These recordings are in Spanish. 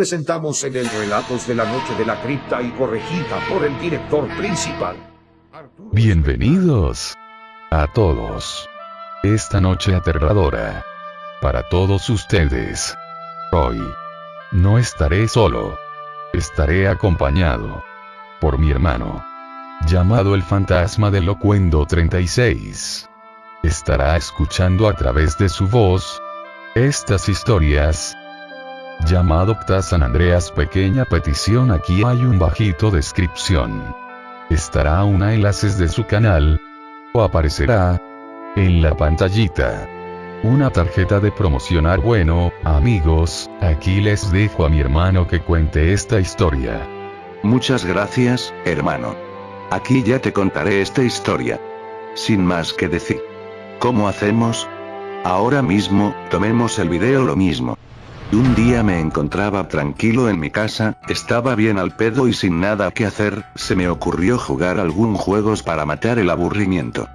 presentamos en el Relatos de la Noche de la Cripta y corregida por el director principal. Bienvenidos a todos. Esta noche aterradora. Para todos ustedes. Hoy. No estaré solo. Estaré acompañado. Por mi hermano. Llamado el fantasma del Locuendo 36. Estará escuchando a través de su voz. Estas historias llamado Pta San Andreas pequeña petición aquí hay un bajito descripción. Estará una enlaces de su canal. O aparecerá. En la pantallita. Una tarjeta de promocionar bueno, amigos, aquí les dejo a mi hermano que cuente esta historia. Muchas gracias, hermano. Aquí ya te contaré esta historia. Sin más que decir. ¿Cómo hacemos? Ahora mismo, tomemos el video lo mismo. Un día me encontraba tranquilo en mi casa, estaba bien al pedo y sin nada que hacer, se me ocurrió jugar algún juegos para matar el aburrimiento.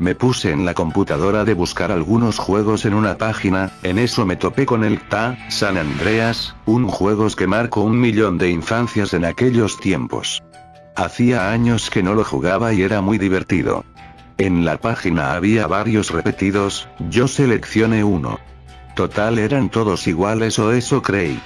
Me puse en la computadora de buscar algunos juegos en una página, en eso me topé con el TA, San Andreas, un juegos que marcó un millón de infancias en aquellos tiempos. Hacía años que no lo jugaba y era muy divertido. En la página había varios repetidos, yo seleccioné uno. Total eran todos iguales o eso creí.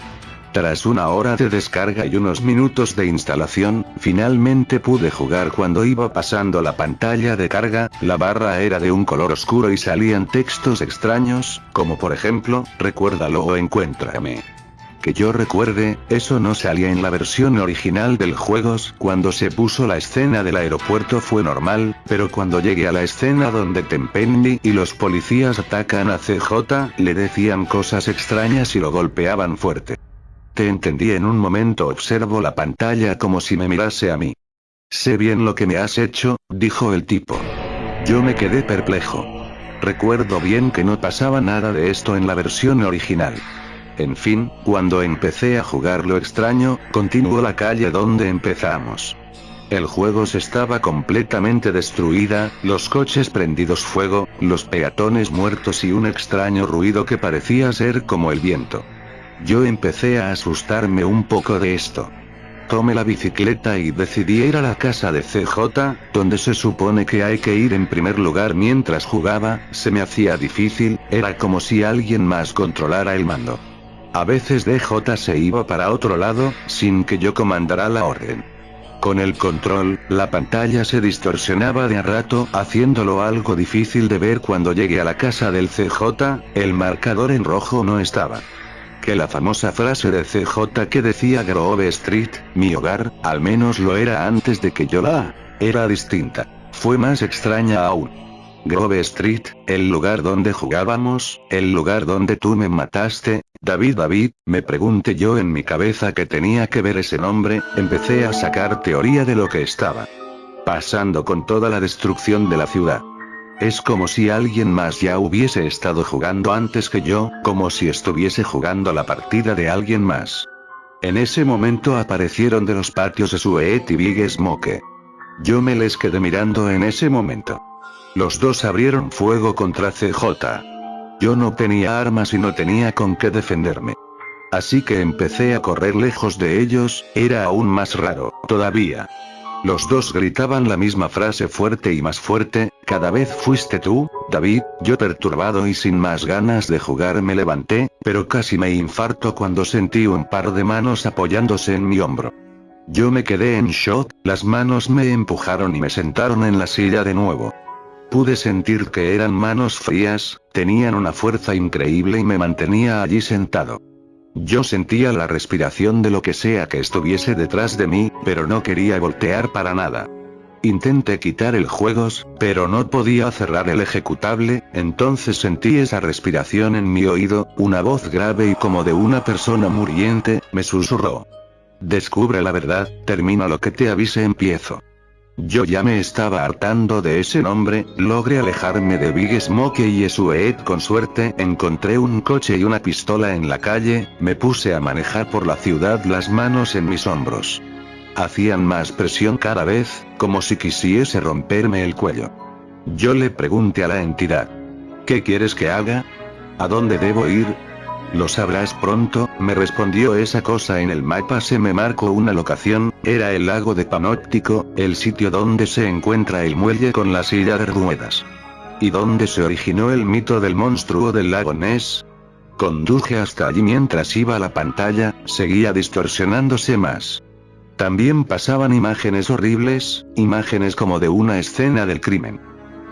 Tras una hora de descarga y unos minutos de instalación, finalmente pude jugar cuando iba pasando la pantalla de carga, la barra era de un color oscuro y salían textos extraños, como por ejemplo, recuérdalo o encuéntrame. Que yo recuerde, eso no salía en la versión original del juegos, cuando se puso la escena del aeropuerto fue normal, pero cuando llegué a la escena donde Tempendi y los policías atacan a CJ, le decían cosas extrañas y lo golpeaban fuerte. Te entendí en un momento observo la pantalla como si me mirase a mí. Sé bien lo que me has hecho, dijo el tipo. Yo me quedé perplejo. Recuerdo bien que no pasaba nada de esto en la versión original. En fin, cuando empecé a jugar lo extraño, continuó la calle donde empezamos. El juego se estaba completamente destruida, los coches prendidos fuego, los peatones muertos y un extraño ruido que parecía ser como el viento. Yo empecé a asustarme un poco de esto. Tomé la bicicleta y decidí ir a la casa de CJ, donde se supone que hay que ir en primer lugar mientras jugaba, se me hacía difícil, era como si alguien más controlara el mando. A veces DJ se iba para otro lado, sin que yo comandara la orden. Con el control, la pantalla se distorsionaba de a rato, haciéndolo algo difícil de ver cuando llegué a la casa del CJ, el marcador en rojo no estaba. Que la famosa frase de CJ que decía Grove Street, mi hogar, al menos lo era antes de que yo la... era distinta. Fue más extraña aún. Grove Street, el lugar donde jugábamos, el lugar donde tú me mataste, David David, me pregunté yo en mi cabeza que tenía que ver ese nombre, empecé a sacar teoría de lo que estaba pasando con toda la destrucción de la ciudad. Es como si alguien más ya hubiese estado jugando antes que yo, como si estuviese jugando la partida de alguien más. En ese momento aparecieron de los patios de Suet y Big Smoke. Yo me les quedé mirando en ese momento. Los dos abrieron fuego contra CJ. Yo no tenía armas y no tenía con qué defenderme. Así que empecé a correr lejos de ellos, era aún más raro, todavía. Los dos gritaban la misma frase fuerte y más fuerte, cada vez fuiste tú, David, yo perturbado y sin más ganas de jugar me levanté, pero casi me infarto cuando sentí un par de manos apoyándose en mi hombro. Yo me quedé en shock, las manos me empujaron y me sentaron en la silla de nuevo. Pude sentir que eran manos frías, tenían una fuerza increíble y me mantenía allí sentado. Yo sentía la respiración de lo que sea que estuviese detrás de mí, pero no quería voltear para nada. Intenté quitar el juegos, pero no podía cerrar el ejecutable, entonces sentí esa respiración en mi oído, una voz grave y como de una persona muriente, me susurró. Descubre la verdad, termina lo que te avise empiezo. Yo ya me estaba hartando de ese nombre, logré alejarme de Big Smoke y Esuet con suerte, encontré un coche y una pistola en la calle, me puse a manejar por la ciudad las manos en mis hombros. Hacían más presión cada vez, como si quisiese romperme el cuello. Yo le pregunté a la entidad. ¿Qué quieres que haga? ¿A dónde debo ir? Lo sabrás pronto, me respondió esa cosa en el mapa se me marcó una locación, era el lago de Panóptico, el sitio donde se encuentra el muelle con la silla de ruedas. ¿Y dónde se originó el mito del monstruo del lago Ness? Conduje hasta allí mientras iba la pantalla, seguía distorsionándose más. También pasaban imágenes horribles, imágenes como de una escena del crimen.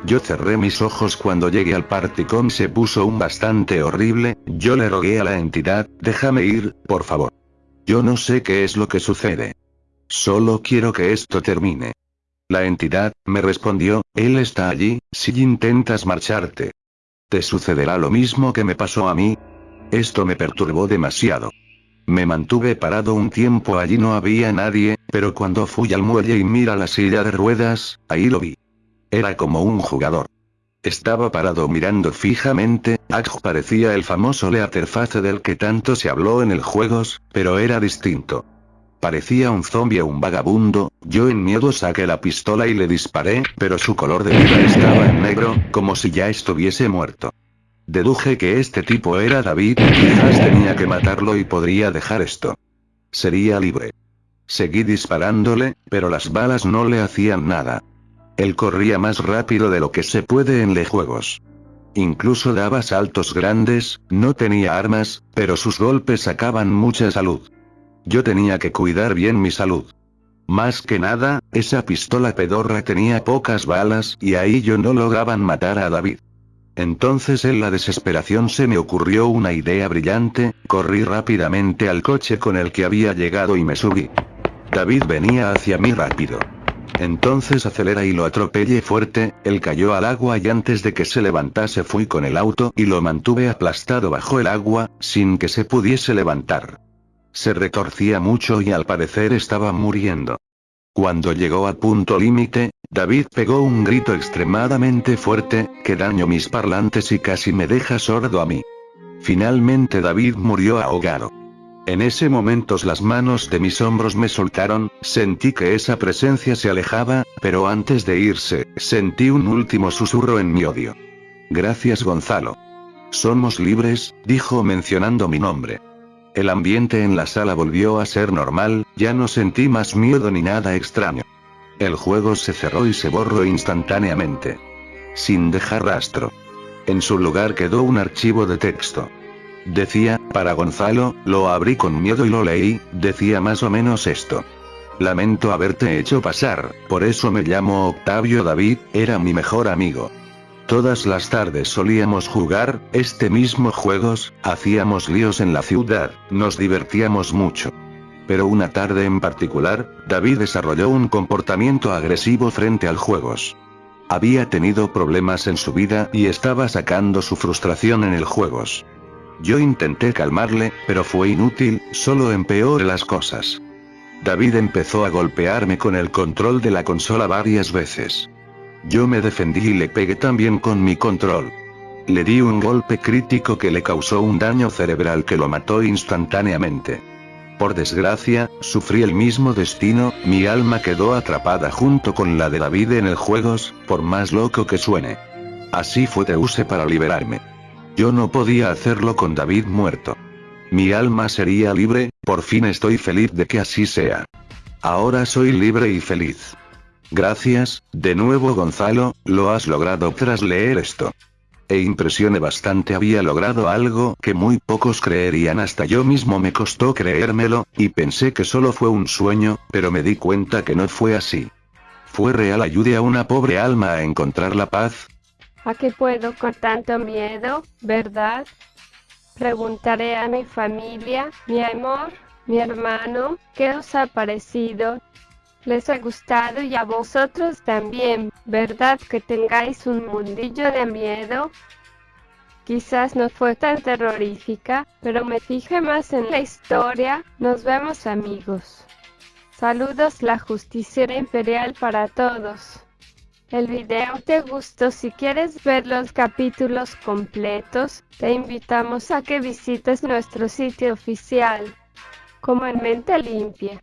Yo cerré mis ojos cuando llegué al Particom se puso un bastante horrible, yo le rogué a la entidad, déjame ir, por favor. Yo no sé qué es lo que sucede. Solo quiero que esto termine. La entidad, me respondió, él está allí, si intentas marcharte. ¿Te sucederá lo mismo que me pasó a mí? Esto me perturbó demasiado. Me mantuve parado un tiempo allí no había nadie, pero cuando fui al muelle y mira la silla de ruedas, ahí lo vi. Era como un jugador. Estaba parado mirando fijamente, Aj parecía el famoso Leaterface del que tanto se habló en el juegos, pero era distinto. Parecía un zombie o un vagabundo, yo en miedo saqué la pistola y le disparé, pero su color de vida estaba en negro, como si ya estuviese muerto. Deduje que este tipo era David, quizás tenía que matarlo y podría dejar esto. Sería libre. Seguí disparándole, pero las balas no le hacían nada. Él corría más rápido de lo que se puede en los juegos. Incluso daba saltos grandes, no tenía armas, pero sus golpes sacaban mucha salud. Yo tenía que cuidar bien mi salud. Más que nada, esa pistola pedorra tenía pocas balas y ahí yo no lograban matar a David. Entonces en la desesperación se me ocurrió una idea brillante, corrí rápidamente al coche con el que había llegado y me subí. David venía hacia mí rápido. Entonces acelera y lo atropellé fuerte, él cayó al agua y antes de que se levantase fui con el auto y lo mantuve aplastado bajo el agua, sin que se pudiese levantar. Se retorcía mucho y al parecer estaba muriendo. Cuando llegó al punto límite, David pegó un grito extremadamente fuerte, que dañó mis parlantes y casi me deja sordo a mí. Finalmente David murió ahogado. En ese momento las manos de mis hombros me soltaron, sentí que esa presencia se alejaba, pero antes de irse, sentí un último susurro en mi odio. Gracias Gonzalo. Somos libres, dijo mencionando mi nombre. El ambiente en la sala volvió a ser normal, ya no sentí más miedo ni nada extraño. El juego se cerró y se borró instantáneamente. Sin dejar rastro. En su lugar quedó un archivo de texto. Decía, para Gonzalo, lo abrí con miedo y lo leí, decía más o menos esto. Lamento haberte hecho pasar, por eso me llamo Octavio David, era mi mejor amigo. Todas las tardes solíamos jugar, este mismo juegos, hacíamos líos en la ciudad, nos divertíamos mucho. Pero una tarde en particular, David desarrolló un comportamiento agresivo frente al juegos. Había tenido problemas en su vida y estaba sacando su frustración en el juegos. Yo intenté calmarle, pero fue inútil, solo empeoré las cosas. David empezó a golpearme con el control de la consola varias veces. Yo me defendí y le pegué también con mi control. Le di un golpe crítico que le causó un daño cerebral que lo mató instantáneamente. Por desgracia, sufrí el mismo destino, mi alma quedó atrapada junto con la de David en el juegos, por más loco que suene. Así fue Teuse para liberarme. Yo no podía hacerlo con David muerto. Mi alma sería libre, por fin estoy feliz de que así sea. Ahora soy libre y feliz. Gracias, de nuevo Gonzalo, lo has logrado tras leer esto. E impresione bastante había logrado algo que muy pocos creerían hasta yo mismo me costó creérmelo, y pensé que solo fue un sueño, pero me di cuenta que no fue así. Fue real ayude a una pobre alma a encontrar la paz, ¿A qué puedo con tanto miedo, verdad? Preguntaré a mi familia, mi amor, mi hermano, ¿qué os ha parecido? ¿Les ha gustado y a vosotros también, verdad que tengáis un mundillo de miedo? Quizás no fue tan terrorífica, pero me fijé más en la historia. Nos vemos amigos. Saludos la justiciera imperial para todos. El video te gustó, si quieres ver los capítulos completos, te invitamos a que visites nuestro sitio oficial, como en mente limpia.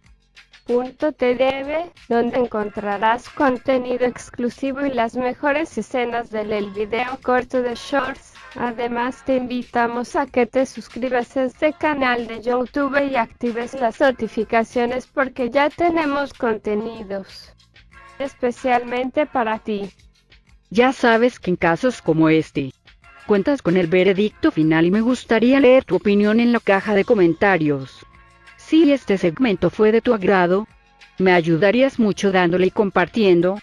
donde encontrarás contenido exclusivo y las mejores escenas del video corto de Shorts Además te invitamos a que te suscribas a este canal de YouTube y actives las notificaciones porque ya tenemos contenidos especialmente para ti. Ya sabes que en casos como este, cuentas con el veredicto final y me gustaría leer tu opinión en la caja de comentarios. Si este segmento fue de tu agrado, me ayudarías mucho dándole y compartiendo.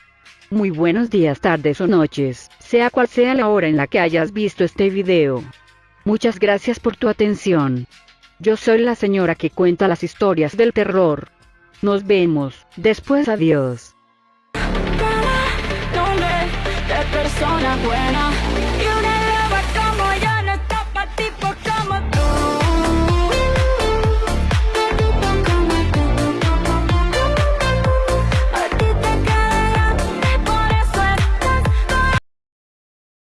Muy buenos días, tardes o noches, sea cual sea la hora en la que hayas visto este video. Muchas gracias por tu atención. Yo soy la señora que cuenta las historias del terror. Nos vemos, después adiós. Persona buena